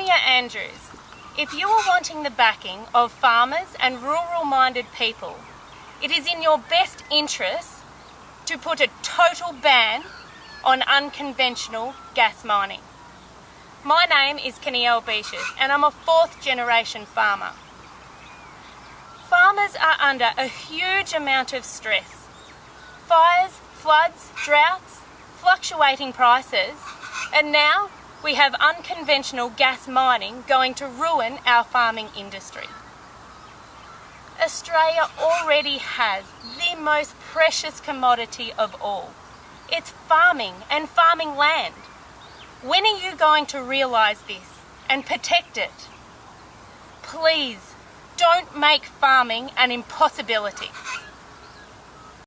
Premier Andrews, if you are wanting the backing of farmers and rural minded people, it is in your best interest to put a total ban on unconventional gas mining. My name is Kanielle Beaches and I'm a fourth generation farmer. Farmers are under a huge amount of stress. Fires, floods, droughts, fluctuating prices, and now we have unconventional gas mining going to ruin our farming industry. Australia already has the most precious commodity of all. It's farming and farming land. When are you going to realise this and protect it? Please don't make farming an impossibility.